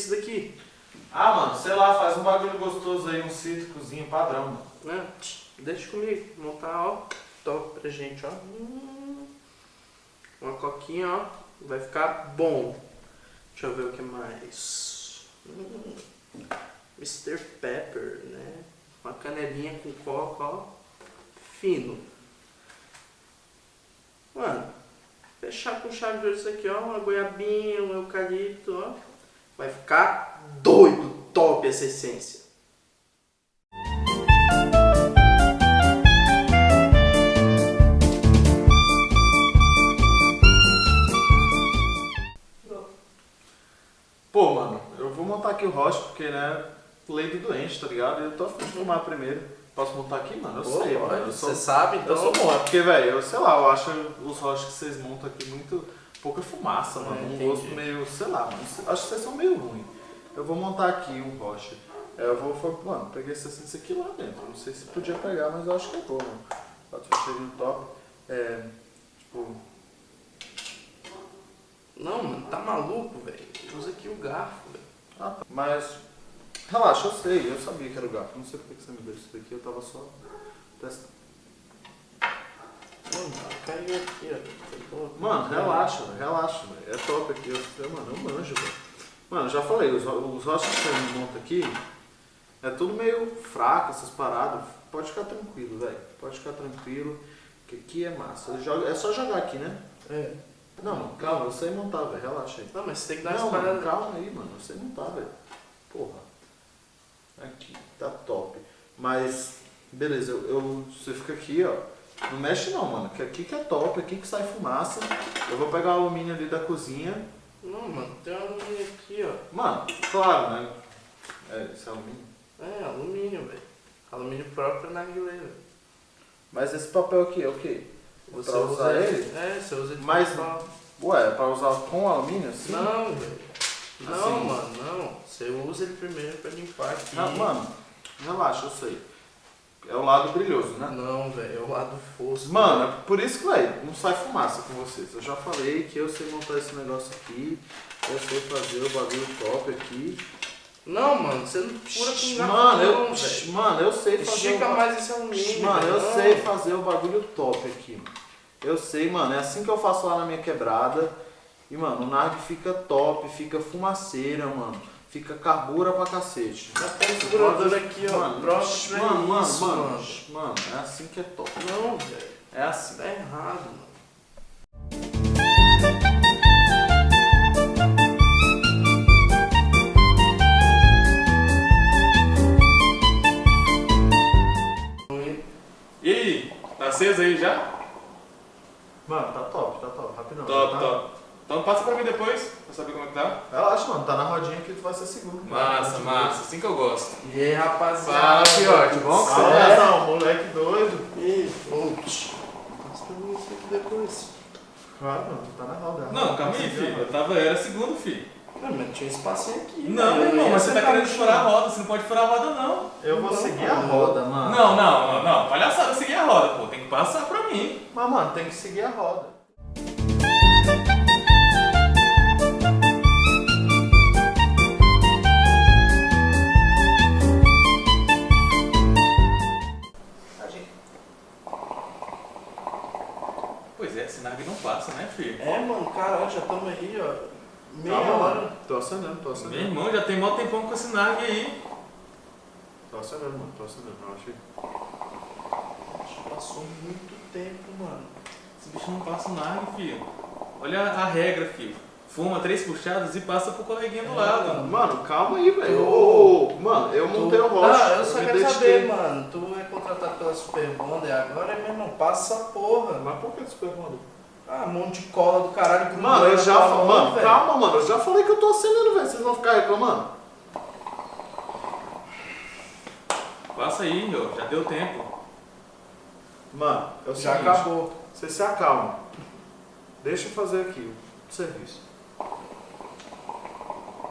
é esse daqui? Ah, mano, sei lá, faz um bagulho gostoso aí, um cítricozinho padrão, mano. Né? Deixa comigo, montar, ó, top pra gente, ó. Uma coquinha, ó, vai ficar bom. Deixa eu ver o que mais. Hum. Mr. Pepper, né? Uma canelinha com coca, ó. Fino. Mano, fechar com chave de ouro isso aqui, ó. Uma goiabinha, um eucalipto, ó. Vai ficar doido, top essa essência. Pô, mano, eu vou montar aqui o rosto porque, né, lei do doente, tá ligado? Eu tô afim de fumar primeiro. Posso montar aqui, mano? Eu Pô, sei, mano. Eu sou, Você sabe, então? eu sou bom. É porque, velho, eu sei lá, eu acho os rostos que vocês montam aqui muito pouca fumaça, mano. É, um entendi. gosto meio, sei lá, mano. Acho que vocês são meio ruins. Eu vou montar aqui um rosto. É, eu vou, foi- mano, peguei essa essência aqui lá dentro. Não sei se podia pegar, mas eu acho que eu vou, mano. Fechar no top. É, tipo, Não, mano, tá maluco, velho? Usa aqui o garfo, velho. Ah, tá. Mas, relaxa, eu sei, eu sabia que era o garfo. Não sei porque que você me deu isso daqui, eu tava só testando. Mano, caiu aqui, ó. Pegou. Mano, relaxa, velho, relaxa, velho. É top aqui, eu, eu, mano, eu manjo, velho. Mano, eu já falei, os, os rostos que você monta aqui, é tudo meio fraco, essas paradas. Pode ficar tranquilo, velho. Pode ficar tranquilo, que aqui é massa. Joga, é só jogar aqui, né? É. Não, mano, calma, eu sei montar, velho, relaxa aí. Não, mas você tem que dar Não, uma mano, parada. calma aí, mano. Você não tá, velho. Porra. Aqui, tá top. Mas, beleza, eu, eu- você fica aqui, ó. Não mexe não, mano. Que aqui que é top, aqui que sai fumaça. Eu vou pegar o alumínio ali da cozinha. Não, mano, tem um alumínio aqui, ó. Mano, claro, né? É, esse é alumínio. É, alumínio, velho. Alumínio próprio na velho. Mas esse papel aqui é o quê? Você Pra usa usar ele? ele? É, você usa ele Mas- pra- Ué, é pra usar com alumínio assim? Não, velho. Não, Assim? mano, não. Você usa ele primeiro pra limpar aqui. Ah, mano, relaxa, eu sei. É o lado brilhoso, né? Não, velho, é o lado fosco. Mano, é por isso que, velho, não sai fumaça com vocês. Eu já falei que eu sei montar esse negócio aqui, eu sei fazer o bagulho top aqui. Não, mano, você não pura com garfo, Mano, eu, não, velho. mano, eu sei fazer Estica o mais esse alumínio, Mano, velho. eu Não. sei fazer o bagulho top aqui, mano. Eu sei, mano, é assim que eu faço lá na minha quebrada. E, mano, o Narg fica top, fica fumaceira, mano. Fica carbura pra cacete. Já tem um segurador aqui, ó. Mano, Próprio pra mano, mano, isso, mano, mano. mano, é assim que é top. Não, velho. É assim. Tá errado, mano. E aí, tá aceso aí já? Mano, tá top, tá top, rapidão. Top, tá? top. Então passa pra mim depois, pra saber como é que tá. Relaxa, mano, tá na rodinha que tu vai ser seguro. Massa, massa, assim que eu gosto. E aí, Fala, rapaziada. fiote, bom? Ah, não, moleque doido. Ih. Passa pra mim isso aqui depois. Claro, mano, tu tá na roda. Não, calma aí, filho. Eu tava, eu era segundo, filho. Não, mas tinha um espacinho aqui. Não, velho. irmão, mas você tá querendo furar a roda, você não pode furar a roda, não. Eu vou Não, seguir a roda, mano. Não, não, não, palhaçada seguir a roda, pô. Tem que passar pra mim. Mas, mano, tem que seguir a roda. Filho? É, mano, caralho, já estamos aí, ó. Meia Calma, hora. mano. Tô acendendo, tô Meu acendendo. irmão já tem mó tempão com esse nave aí. Tô acendendo, mano, tô acendendo. Eu acho que... Acho que Passou muito tempo, mano. Esse bicho não passa o nave, filho. Olha a regra, filho. Fuma três puxadas e passa pro coleguinha do É, lado. Mano, calma aí, velho. Tô- Mano, eu montei o rosto. Ah, eu só quero saber, mano. Tu é contratado pela Super Bonder agora, meu irmão, passa essa porra. Mas por que tu perguntou? Ah, um monte de cola do caralho grudou Mano, eu já falei. Mano, velho. calma, mano. Eu já falei que eu tô acendendo, velho. Vocês vão ficar reclamando? Passa aí, ó. Já deu tempo. Mano, é o Já seguinte. acabou. Você se acalma. Deixa eu fazer aqui o serviço.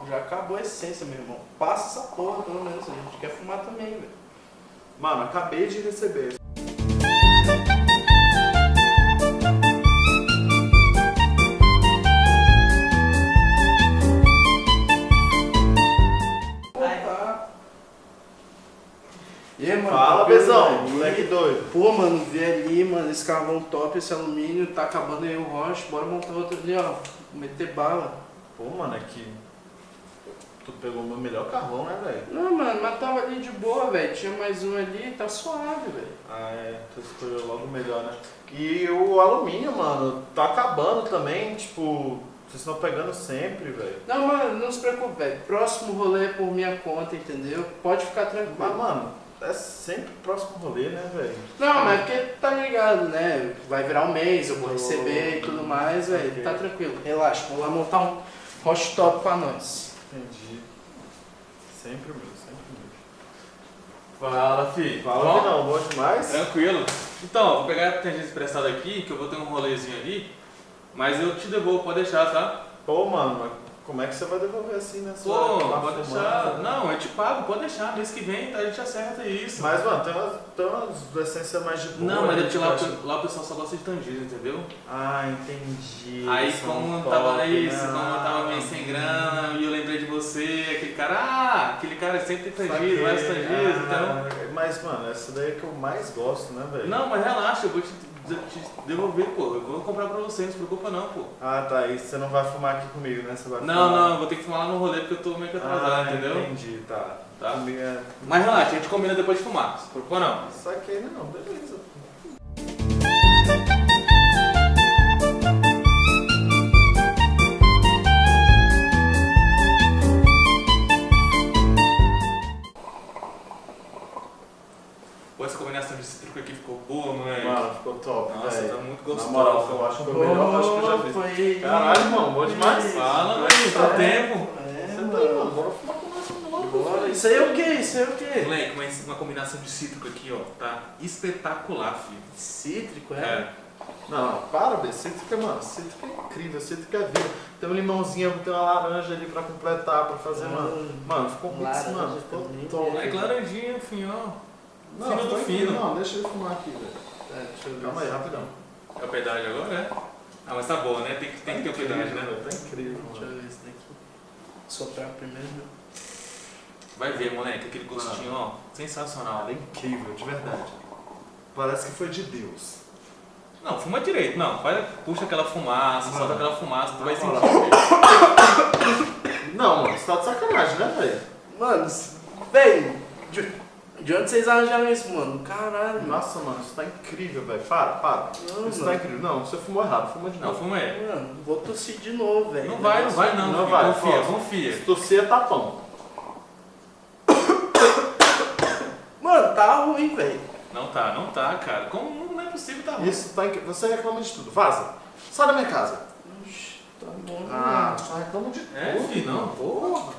Já acabou a essência, meu irmão. Passa essa porra, pelo menos. A gente quer fumar também, velho. Mano, acabei de receber. bala Fala, Bezão, é, moleque doido. Pô, mano, vi ali, mano, esse carvão top, esse alumínio, tá acabando aí o roche, bora montar outro ali, ó. Meter bala. Pô, mano, é aqui. Tu pegou o meu melhor carvão, né, velho? Não, mano, mas tava ali de boa, velho. Tinha mais um ali, tá suave, velho. Ah, é. Tu escolheu logo melhor, né? E o alumínio, mano, tá acabando também, tipo. Vocês estão pegando sempre, velho. Não, mano, não se preocupe, velho. Próximo rolê é por minha conta, entendeu? Pode ficar tranquilo. Mas, mano, é sempre o próximo rolê, né, velho? Não, mas é porque tá ligado, né? Vai virar um mês, eu vou Oh, receber e tudo mais, velho. Tá tranquilo, relaxa. Vou lá montar um roche top pra nós. Entendi. Sempre o meu, sempre o meu. Fala, fi. Fala Bom? que não, bom demais. Tranquilo. Então, vou pegar a tangente emprestada aqui, que eu vou ter um rolezinho ali. Mas eu te devolvo, pode deixar, tá? Pô, mano, mas como é que você vai devolver assim, né? Pô, pode deixar. né? Não, eu te pago, pode deixar. Mês que vem a gente acerta isso. Mas, mano, tem umas, tem umas essências mais de boa. Não, mas né, é porque lá, tipo, lá o pessoal só gosta de tangido, entendeu? Ah, entendi. Aí São como top, tava isso, né? como eu tava meio sem grana, e eu lembrei de você, aquele cara, ah, aquele cara sempre tem Saquei. vários então. Ah, Mas, mano, essa daí é que eu mais gosto, né, velho? Não, mas relaxa, eu vou te devolver, pô. Eu vou comprar pra você, não se preocupa não, pô. Ah, tá. E você não vai fumar aqui comigo, né? Você vai Não, fumar... não, eu vou ter que fumar lá no rolê porque eu tô meio que atrasado, Ah, entendeu? entendi, tá. Tá. É... Mas relaxa, a gente combina depois de fumar, não se preocupa não. Saquei, não, beleza. Espetacular, filho. Cítrico, é? É. Não, para, velho. Cítrica, mano. Cítrica é incrível. Cítrica é vida. Tem um limãozinho, tem uma laranja ali pra completar, pra fazer, mano. Mano, ficou muito, Laranja mano. Ficou também. top. Moleque, laranjinha, ó. Não, Fino do ficou fino. Não, deixa eu fumar aqui, velho. É, deixa eu ver. Calma aí, rapidão. É o pedágio agora, é? Ah, mas tá boa, né? Tem que, tem que ter o incrível, pedágio, né? Tá incrível, Deixa eu mano. ver esse daqui. Soprar primeiro. Vai ver, moleque, aquele gostinho, ó, sensacional. Ela é incrível, de verdade. Parece que foi de Deus. Não, fuma direito, não. Vai, puxa aquela fumaça, solta aquela fumaça, tu vai sentir. Não, mano, você tá de sacanagem, né, velho? Mano, véi, de, de onde vocês arranjaram isso, mano? Caralho. Nossa, mano, isso tá incrível, velho. Para, para. Não, Isso tá mano. incrível. Não, você fumou errado, fuma de Não, novo. fuma aí. Mano, vou tossir de novo, velho. Não vai, não vai não, Não filho. vai, confia, força. confia. Se torcer é tapão. Mano, tá ruim, velho. Não tá, não tá, cara. Como não é possível tá ruim? Isso tá incrível. Você reclama de tudo. Vaza. Sai da minha casa. Ixi, tá bom. Ah, só reclama de É, tudo. filho, não. Porra.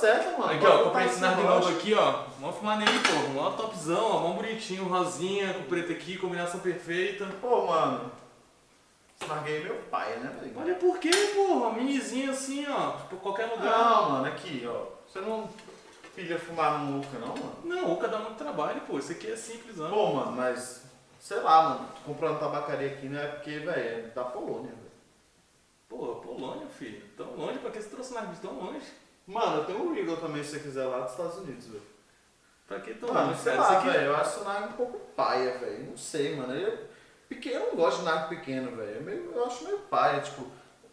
Certa, mano. Aqui, ó, comprei esse novo aqui, ó. Vamos fumar nele, pô. Mó topzão, ó. Mó bonitinho, rosinha, com preto aqui, combinação perfeita. Pô, mano. Larguei meu pai, né, velho? Olha por quê, porra? Minizinho assim, ó. Tipo, qualquer lugar. Não, mano, aqui, ó. Você não pilha fumar no Luca, não, mano? Não, o dá muito trabalho, pô. Isso aqui é simples, não. Pô, mano, mas. Sei lá, mano. Comprando tabacaria aqui, não é porque, velho, é da Polônia, velho. Pô, Polônia, filho. Tão longe, pra que você trouxe nada tão longe? Mano, eu tenho um Regal também, se você quiser, lá dos Estados Unidos, velho. Pra que tão Mano, sei lá, velho. Eu acho o Nag um pouco paia, velho. Não sei, mano. Ele é pequeno, eu não gosto de Nag pequeno, velho. É meio- Eu acho meio paia, tipo.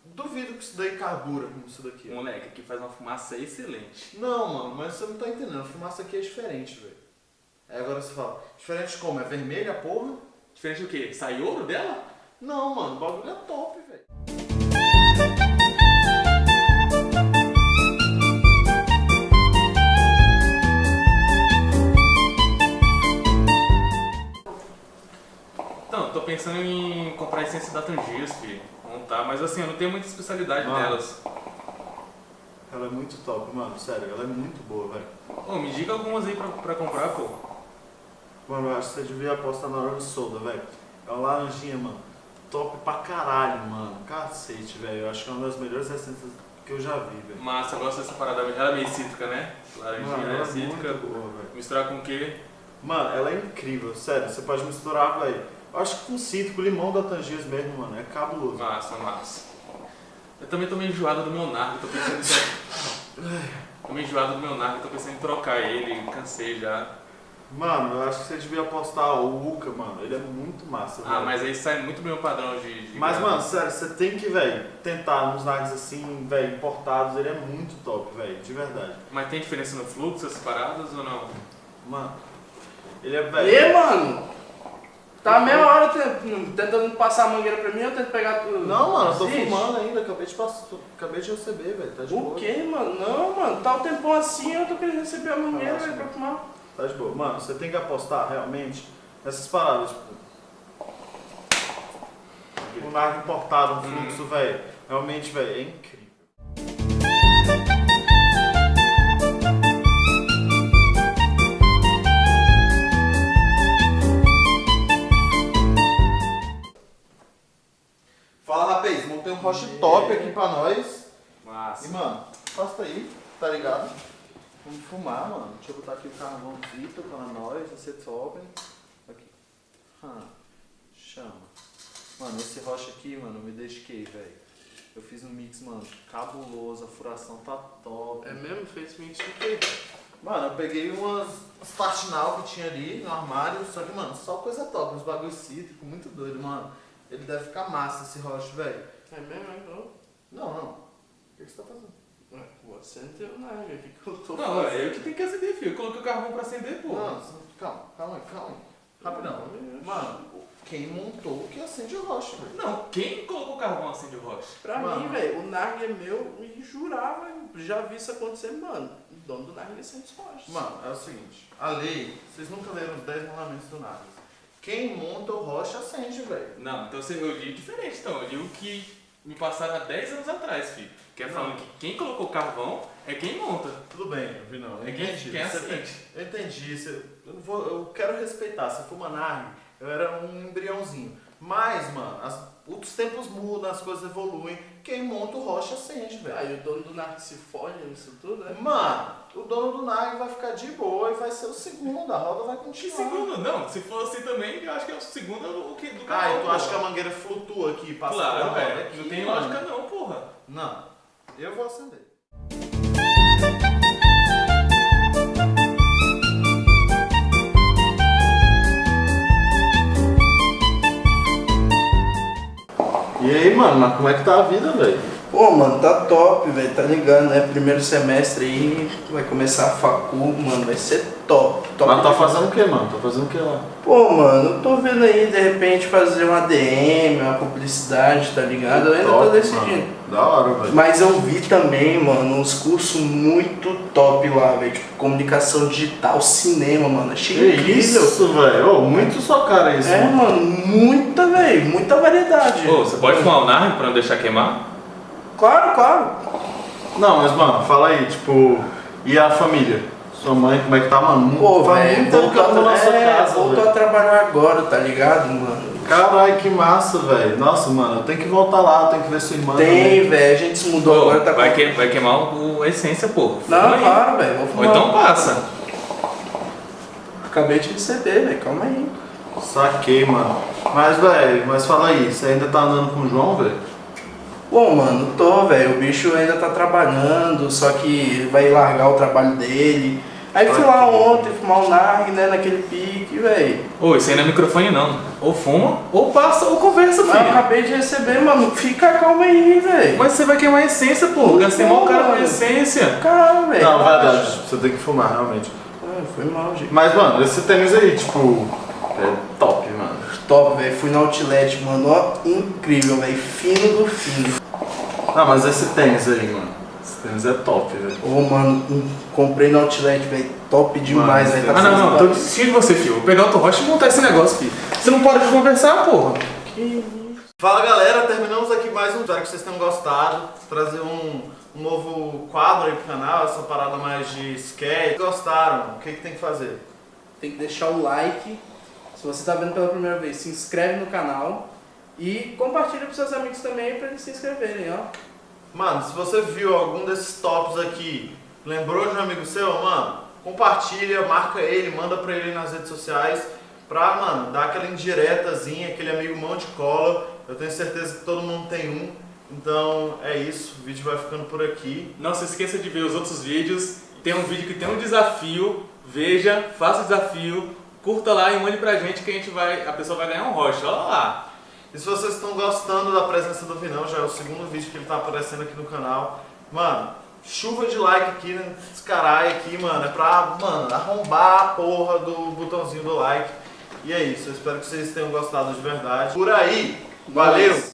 Duvido que isso daí carbura como isso daqui. Moleque, aqui faz uma fumaça excelente. Não, mano, mas você não tá entendendo. A fumaça aqui é diferente, velho. Aí agora você fala, diferente como? É vermelha, porra? Diferente do quê? Sai ouro dela? Não, mano, o bagulho é top, pensando em comprar a essência da filho. Montar, mas assim, eu não tenho muita especialidade Mano. nelas. Ela é muito top, mano. Sério, ela é muito boa, velho. Ô, me diga algumas aí pra, pra comprar, pô. Mano, eu acho que você devia apostar na do solda, velho. É uma laranjinha, mano. Top pra caralho, mano. Cacete, velho. Eu acho que é uma das melhores essências que eu já vi, velho. Massa, eu gosto dessa parada. Ela é meio cítrica, né? Laranjinha, Mano, ela é Cítrica. muito boa, velho. Misturar com o quê? Mano, ela é incrível, sério. Você pode misturar, velho. Acho que com cítrico, limão da Tangiers mesmo, mano, é cabuloso. Massa, massa. Eu também tô meio enjoado do meu narco, tô pensando em. Tô meio enjoado do meu narco, tô pensando em trocar ele, cansei já. Mano, eu acho que você devia apostar o Uca, mano. Ele é muito massa, Ah, velho. mas aí sai muito do meu padrão de. de Mas, grana. mano, sério, você tem que, velho, tentar uns nags assim, velho, importados. Ele é muito top, velho, de verdade. Mas tem diferença no fluxo, essas paradas ou não? Mano, ele é, velho. E, mano? Tá meia hora te- tentando passar a mangueira pra mim, eu tento pegar tudo. Não, mano, eu tô Existe? fumando ainda. Acabei de, passar, acabei de receber, velho. Tá de O boa. quê, mano? Não, mano, tá o tempão assim, eu tô querendo receber a mangueira, Nossa, velho, pra fumar. Tá de boa. Mano, você tem que apostar realmente nessas paradas, tipo. Um nag importado, um fluxo, velho. Realmente, velho, é incrível. Montei um roche top aqui pra nós. E, Massa. mano, passa aí, tá ligado? Vamos fumar, mano. Deixa eu botar aqui o carvãozinho pra nós, você sobe. Aqui. Hum, chama. Mano, esse rocha aqui, mano, me dediquei, velho. Eu fiz um mix, mano, cabuloso, a furação tá top. É mesmo? Fez mix de quê? Mano, eu peguei umas, umas Fatinal que tinha ali no armário, só que, mano, só coisa top, uns bagulho cítrico, muito doido, mano. Ele deve ficar massa esse rocha, velho. É mesmo, então? Não, não. O que que você tá fazendo? Ué, Você não tem nada, o que que eu tô Não, fazendo? é eu que tenho que acender, filho. Eu coloquei o carvão pra acender, pô. Não, calma, calma aí, calma aí. Rapidão. Mano, quem montou que acende o rocha, velho? Não, quem colocou o carvão acende o rocha? Pra Mano. mim, velho, o Narg é meu e jurava, já vi isso acontecer, mano. O dono do Narg é sempre rochas. Mano, é o seguinte, a lei, vocês nunca leram os 10 mandamentos do nada. Quem monta o rocha acende, velho. Não, então você- eu li diferente, então. Eu li o que me passaram há 10 anos atrás, filho. Que é falando que quem colocou carvão é quem monta. Tudo bem, vi não. Eu É quem- entendi. quem acende. Eu entendi. você- eu, não vou, eu quero respeitar. Se for uma nargue, eu era um embriãozinho. Mas, mano, as- os tempos mudam, as coisas evoluem. Quem monta o rocha acende, velho. Aí o dono do Narg se fode nisso tudo, né? Mano, o dono do nag vai ficar de boa e vai ser o segundo. A roda vai Que continuar. segundo? Não, se for assim também, eu acho que é o segundo o que do Ah, carvão. e tu acha que a mangueira flutua aqui, passa Claro, pela roda velho. aqui? Não tem mano? lógica não, porra. Não. Eu vou acender. E aí, mano, mas como é que tá a vida, velho? Pô, mano, tá top, velho, tá ligado, né? Primeiro semestre aí, vai começar a facu, mano, vai ser top. top Mas tá fazendo o que, mano? Tá fazendo o que lá? Pô, mano, eu tô vendo aí, de repente, fazer uma DM, uma publicidade, tá ligado? Eu ainda tô Top, decidindo. mano. Da hora, velho. Mas eu vi também, mano, uns cursos muito top lá, velho. Tipo, comunicação digital, cinema, mano. Achei Que incrível. isso, velho? Ô, muito sua cara isso, É, mano. mano, muita, velho, muita variedade. Ô, você pode fumar o nargue pra não deixar queimar? Claro, claro. Não, mas, mano, fala aí, tipo, e a família? Sua mãe, como é que tá, mano? Pô, voltou, tô na sua é, casa, voltou a trabalhar agora, tá ligado, mano? Caralho, que massa, velho. Nossa, mano, eu tenho que voltar lá, eu tenho que ver sua irmã. Tem, velho, a gente se mudou Pô, agora, tá vai, com- que- vai queimar o, a essência, pô. Não, Fuma claro, velho, vou Ou fumar. então passa. Acabei de receber, velho, calma aí. Saquei, mano. Mas, velho, mas fala aí, você ainda tá andando com o João, velho? Bom, mano, tô, velho. O bicho ainda tá trabalhando, só que ele vai largar o trabalho dele. Aí fui lá ontem fumar um narg, né, naquele pique, velho. Ô, isso aí não é microfone não. Ou fuma, ou passa, ou conversa, Mas eu filho. acabei de receber, mano. Fica calma aí, velho. Mas você vai queimar a essência, pô. Não Gastei mal cara com a essência. Calma, velho. Não, relaxa. verdade, você tem que fumar, realmente. Ah, foi mal, gente. Mas, mano, esse tênis aí, tipo, é top, mano. Top, velho. Fui no outlet, mano. Ó, incrível, velho. Fino do fino. Não, mas esse tênis aí, mano. Esse tênis é top, velho. Ô, mano, comprei no outlet, velho. Top demais, velho. Tá Ah, não, não. Tô desistindo de você, filho. Vou pegar o rocha e montar esse negócio, filho. Você não para de conversar, porra. Que isso? Fala galera, terminamos aqui mais um. Espero que vocês tenham gostado. Trazer um, um novo quadro aí pro canal, essa parada mais de skate. Gostaram? O que, que tem que fazer? Tem que deixar o like. Se você tá vendo pela primeira vez, se inscreve no canal. E compartilha pros seus amigos também pra eles se inscreverem, ó. Mano, se você viu algum desses tops aqui, lembrou de um amigo seu, mano, compartilha, marca ele, manda pra ele nas redes sociais. pra, mano, dar aquela indiretazinha, aquele amigo mão de cola. Eu tenho certeza que todo mundo tem um. Então é isso, o vídeo vai ficando por aqui. Não se esqueça de ver os outros vídeos. Tem um vídeo que tem um desafio. Veja, faça o desafio, curta lá e mande pra gente que a gente vai. A pessoa vai ganhar um rocha. Olha lá. E se vocês estão gostando da presença do Vinão, já é o segundo vídeo que ele tá aparecendo aqui no canal. Mano, chuva de like aqui, né? Esse caralho aqui, mano, é pra, mano, arrombar a porra do botãozinho do like. E é isso, eu espero que vocês tenham gostado de verdade. Por aí, valeu!